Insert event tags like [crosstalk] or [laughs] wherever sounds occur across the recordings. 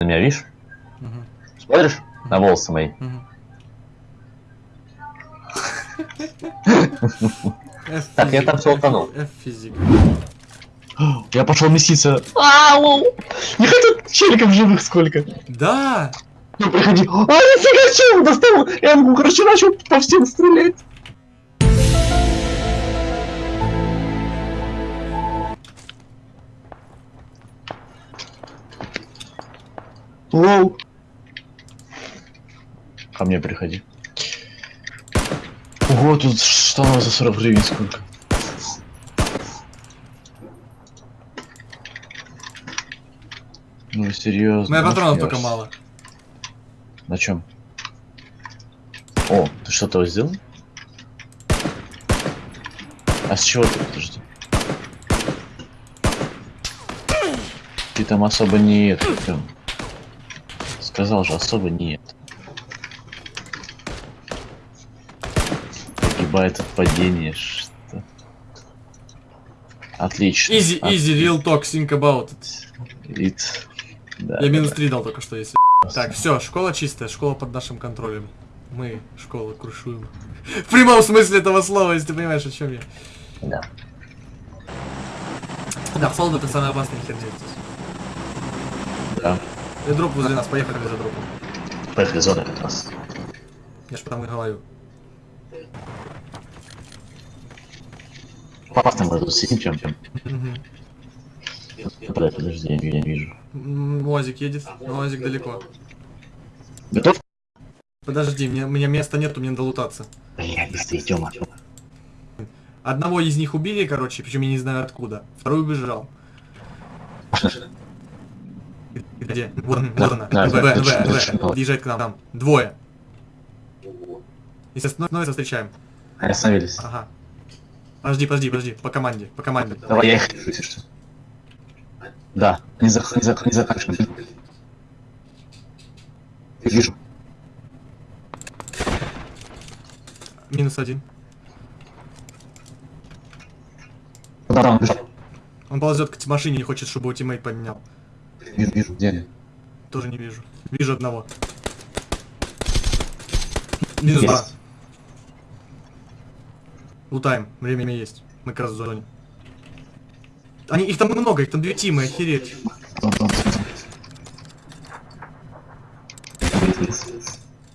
На меня видишь? Мгм. Смотришь на волосы мои? [laughs] Так, я там всё утонул. [gasps] Я пошел меситься. Ау! Не хотят челиков живых сколько. Да! Ну, приходи. А, нифига себе, он достал. Я ему, короче, начал по всем стрелять. Лоу. Ко мне приходи. Ого, тут штанов за 40 гривен сколько. Ну серьезно. Моя патронов только мало. На чем? О, ты что-то сделал? А с чего ты? Подожди. Ты там особо не это. прям. Сказал же, особо не это. Погибает от падения, что? Отлично. Easy, easy, real talk, think about it. It. Да, Я минус да. 3 дал только что, если. Так, все, школа чистая, школа под нашим контролем. Мы школу крушуем. [laughs] В прямом смысле этого слова, если ты понимаешь, о чем я. Да. Да, Фолд это самая опасная херня здесь. Да. И дроп возле нас, поехали за дропом. Поехали зона как раз. Я ж потому и говорю. Попасть мы тут сидим чем чем. Мгм. Подожди, подожди, я, я не вижу. Уазик едет, но Уазик далеко. Готов? Подожди, мне, у меня места нету, мне надо лутаться. Бля, быстрее, Тёма. Одного из них убили, короче, причем я не знаю откуда. Второй убежал. [laughs] Где? Вот, вот она. Да, В, да, В, точно, В, точно. Подъезжает к нам. Там. Двое. Если остановится, встречаем. Остановились. Ага. Подожди, подожди, подожди. По команде, по команде. Давай я их решу, если что. Да, не за не за не за. Вижу. Минус один. Да, да, он бежал. Он ползет к машине, не хочет, чтобы его тиммейт поменял. Вижу, вижу, где они? Тоже не вижу. Вижу одного. Минус два. Есть. Лутаем. Время есть. Мы как раз в зоне. Они, их там много, их там две тимы, охереть.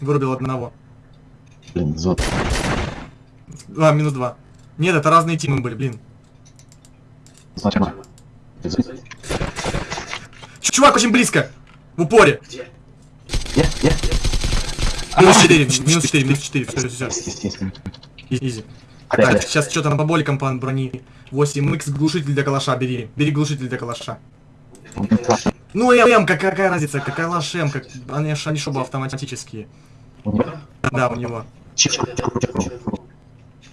Вырубил одного. Блин, зод. А, минус два. Нет, это разные тимы были, блин. Ч- Чувак очень близко. В упоре. Я, я. Минус 4, минус 4, минус 4. Все, все, есть. Изи. Так, сейчас что-то на поболиком по брони. 8х глушитель для калаша, бери. Бери глушитель для калаша. Ну, м, как, какая разница, какая лаш м, как, они, ж- они шоба автоматические. Да, у него.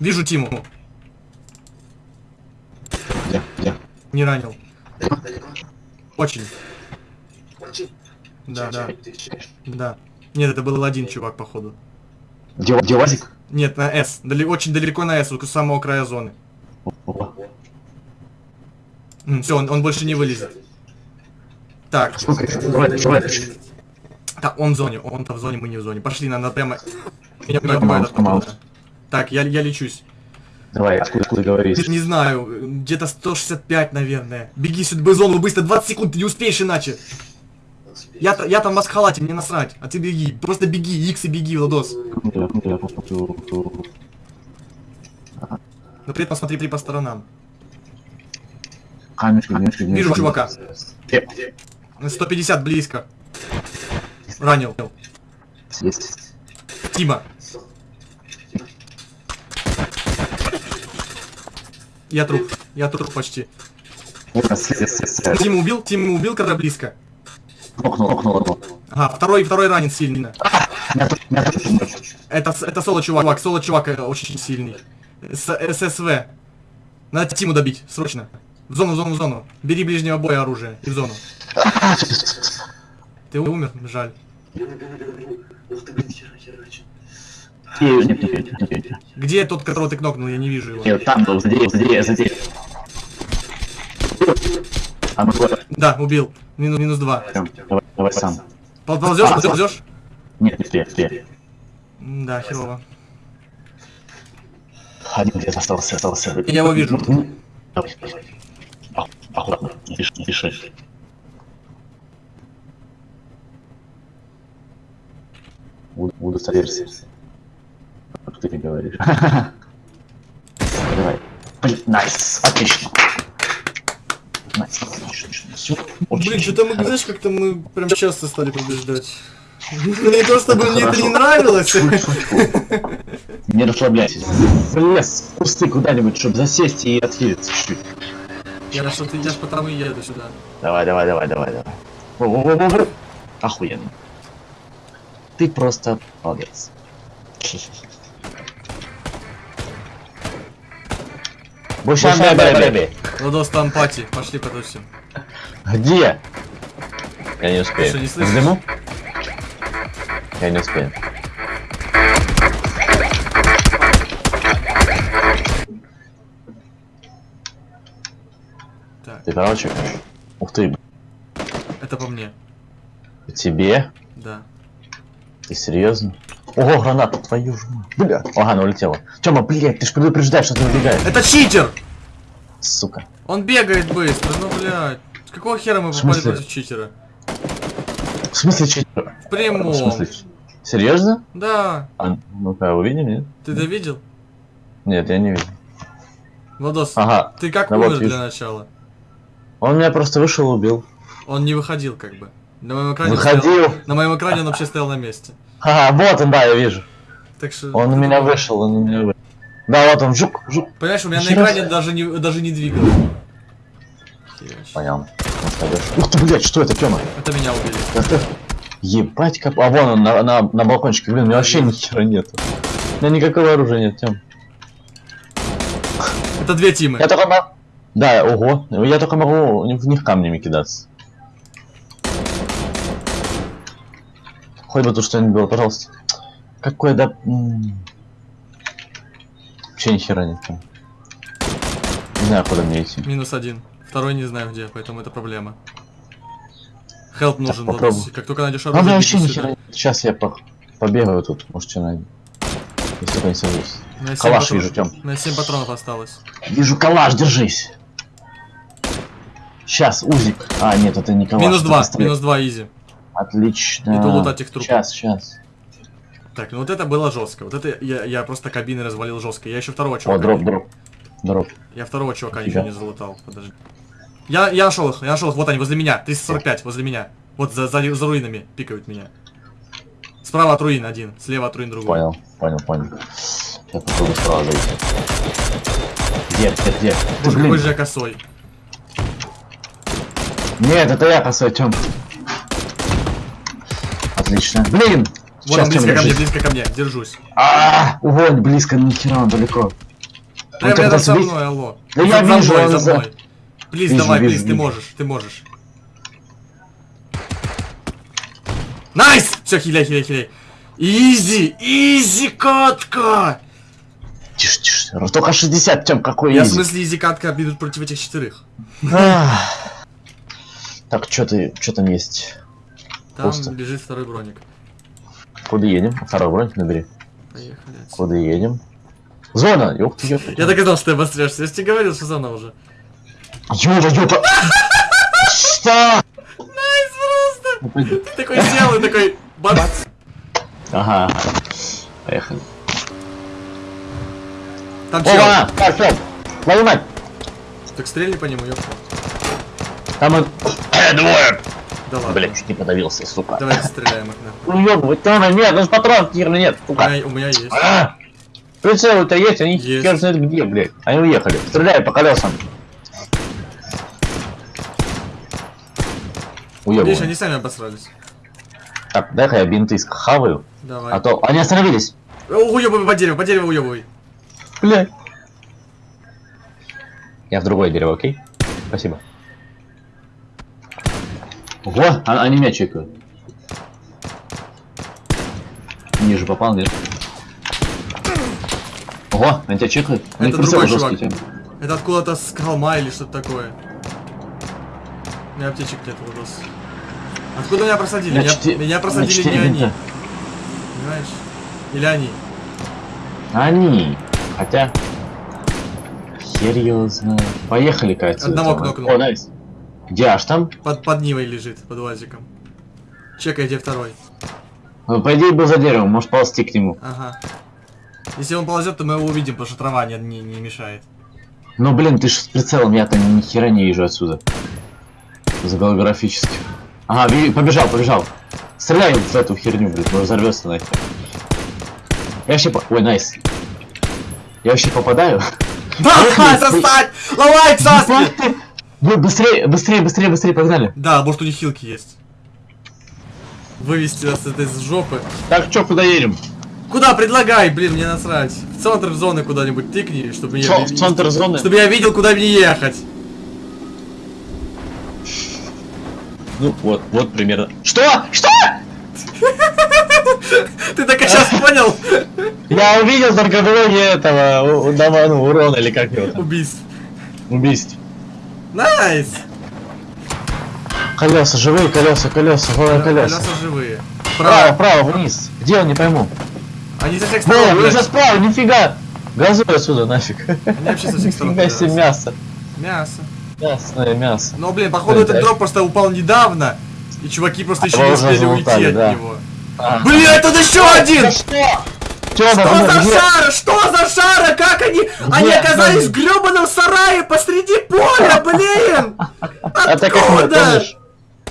Вижу Тиму, Где, где? не ранил. Очень. Да, да, да. Нет, это был один чувак, походу. Вазик? Нет, на С. Дали- очень далеко на С, у самого края зоны. Все, он, он больше не вылезет. Так, Слушай, давай, давай. так, он в зоне, он-то в зоне, мы не в зоне. Пошли, надо прямо... Меня out. откуда-то. Так, я, я лечусь. Давай, откуда, откуда говоришь? Не знаю, где-то 165, наверное. Беги сюда, в зону, быстро, 20 секунд, ты не успеешь иначе. Я, я там в масхалате, мне насрать. А ты беги, просто беги, икс и беги, Владос. Но при этом смотри при по сторонам. Камешки, камешки, Вижу чувака. Где? 150 близко. Ранил. Есть. Тима. Я труп. Я труп почти. Тима убил, Тима убил, когда близко. Окно. Ага, второй, второй ранен сильно. Помочь. Это, это соло чувак, соло чувак э, очень сильный. С, ССВ. Надо Тиму добить, срочно. В зону, в зону, в зону. Бери ближнего боя оружие и в зону. [laughs] Ты умер, жаль. Где тот, которого ты кнокнул, я не вижу его. Нет, там был, за деревьев, за деревьев, за деревьев. А Да, убил. Минус, минус два. Давай, давай сам. Пол- Ползешь, ползешь, ползешь? Нет, не успею. М, Да, херово. Один где остался, остался. Я его вижу. Давай, давай. Аккуратно, не спеши, не буду садиться. Как ты говоришь. [laughs] Давай. Блин, найс, отлично. Nice, отлично, отлично. Всё, очень Блин, что-то мы, знаешь, как-то мы прям часто стали побеждать. Не то чтобы мне это не нравилось. Не расслабляйтесь. Лес, кусты куда-нибудь, чтобы засесть и отхилиться чуть-чуть. Я что ты идешь потому и еду сюда. Давай, давай, давай, давай, давай. Охуенно. Ты просто молодец. Больше бэби. Владос, там пати. Пошли потусим. Где? Я не успею. Что, не слышишь? В дыму? Я не успею. Так, Ты короче. Ух ты, это по мне. тебе? Да. Ты серьезно? Ого, граната, твою ж мать. Бля. Ага, она улетела. Тёма, блядь, ты ж предупреждаешь, что ты убегаешь. Это читер! Сука. Он бегает быстро, ну блядь. С какого хера мы попали против читера? В смысле, читер? В прямом. В смысле? Серьезно? Да. А, ну-ка, увидим, нет? Ты это видел? Нет, я не вижу. Владос, Ага, ты как ну вот умер для вижу. начала? он меня просто вышел и убил. Он не выходил как бы. На моем экране Выходил. стоял- на моем экране он вообще стоял на месте. Ага, вот он, да, я вижу. Так что... Он у меня вышел, он у меня вышел. Да, вот он, жук, жук. Понимаешь, у меня на Еще раз. экране даже не, даже не двигалось. Понял. Ух ты, блядь, что это, Тёма? Это меня убили. Это... Ебать, как... А вон он на, на, на балкончике, блин, у меня вообще ни хера нету. У меня никакого оружия нет, Тём. Это две тимы. Я только могу... Да, ого. Я только могу в них камнями кидаться. Хоть бы тут что-нибудь было, пожалуйста. Какой да... Вообще ни хера нет. Не знаю, куда мне идти. Минус один. Второй не знаю где, поэтому это проблема. Хелп нужен, попробуй. Владос. Как только найдешь оружие, вообще беги ни сюда. хера нет. Сейчас я по... побегаю тут, может что найду. Если только не сажусь. Калаш патрон- вижу, Тём. Меня 7 патронов осталось. Вижу калаш, держись. Сейчас, узик. А, нет, это не калаш. минус это 2, пистолет. минус 2 изи. Отлично. Иду лутать их трупы. Сейчас, сейчас. Так, ну вот это было жестко. Вот это я, я просто кабины развалил жестко. Я еще второго О, чувака. дроп, дроп. Дроп. Я второго чувака Тебя? еще не залутал. Подожди. Я, я нашел их, я нашел их. Вот они, возле меня. 345, возле меня. Вот за, за, за руинами пикают меня. Справа от руин один, слева от руин другой. Понял, понял, понял. Я попробую справа зайти. Где, где, где? Боже, какой же я косой. Нет, это я косой, Тём. Отлично. Блин! Вот он близко ко мне, близко ко мне. Держусь. А, Угонь, близко, нихера, он далеко. Да Он рядом тебя со сбить? мной, алло. За, я за вижу, мной, за мной. Плиз, Вижу, давай, вижу, плиз, ты вижу. можешь, ты можешь. Найс! Все, хиляй, хиляй, хиляй. Изи, изи катка! Тише, тише. Только 60, Тём, какой Я в изи. смысле easy катка идут против этих четырех. Так, что ты, что там есть? Там Пусто. лежит второй броник. Куда едем? Второй бронь набери. Поехали. отсюда. Куда едем? Зона! Ёп ты, ёп ты. Я так и знал, что ты обостряешься. Я же тебе говорил, что зона уже. Юра, ёпа! Что? Nice просто! Ты такой сел и такой... Бац! Ага. Поехали. Там чел. Опа! Так, стоп! Твою мать! Так стрельни по нему, ёпта. Там он... Двое! Да ладно. Блин, чуть не подавился, сука. Давайте стреляем их нахуй. Ну ёбывать, там нет, ну патрон нет, У сука. меня, у меня есть. А! Прицелы-то есть, они Есть. хер знает где, блядь. Они уехали. Стреляй по колесам. Видишь, Уебывай. они сами обосрались. Так, дай-ка я бинты схаваю, Давай. а то... Они остановились. Уебывай по дереву, по дереву уебывай. Блядь. Я в другое дерево, окей? Спасибо. Ого, а- они меня чекают. Ниже попал, нет? Ого, они тебя чекают? У них Это другой чувак. Тём. Это откуда-то с холма или что-то такое. У меня аптечек нет, Владос. Откуда меня просадили? На Меня, четыре- меня на просадили не четыре они. Понимаешь? Или они. Они. Хотя... Знает. Поехали-ка отсюда. Одного кнопнули. О, найс. Где аж там? Под, под Нивой лежит, под УАЗиком. Чекай, где второй. Ну, по идее, был за деревом, может ползти к нему. Ага. Если он ползет, то мы его увидим, потому что трава не, не, не мешает. Ну, блин, ты ж с прицелом, я-то ни хера не вижу отсюда. За голографически. Ага, побежал, побежал. Стреляй в эту херню, блин, может взорвется нахер. Я вообще по... Ой, найс. Я вообще попадаю? [laughs] Да, состать! Ломай, Саски! Вы быстрее, быстрее, быстрее, быстрее, погнали. Да, может у них хилки есть. Вывести нас это из жопы. Так, чё, куда едем? Куда предлагай, блин, мне насрать. В центр зоны куда-нибудь тыкни, чтобы Чё, я... в центр зоны? Чтобы я видел, куда мне ехать. Ну, вот, вот примерно. Что? Что? [laughs] Ты так сейчас понял? Я увидел только блоги этого, дома, ну, урона, или как его там, Убийств. убийств. Nice! Колеса, живые колеса, колеса, колеса. Колеса живые. Право. право, вниз. Где он, не пойму. Они со всех сторон, блядь. за справа, нифига. Газуй отсюда нафиг. Они вообще со всех сторон. Нифига себе мясо. Мясо. Мясное мясо. Но, блин, походу этот дроп просто упал недавно. И чуваки просто еще не уже успели уйти от него. А. Блин, тут еще один! Что? Что за где? шара? Что за шара? Как они? Они оказались в гребаном сарае посреди поля, блин! Это как мы, Откуда? помнишь?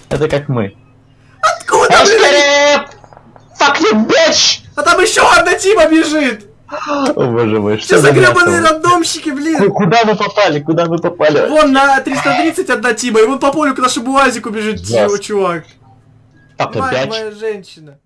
Это как мы. Откуда, блин? Fuck you, bitch! А там еще одна тима бежит! О боже мой, Что что за гребаные рандомщики, блин? Куда мы попали? Куда мы попали? Вон на 330 одна тима, и вон по полю к нашему УАЗику бежит Жесть. чувак. Опять. моя женщина.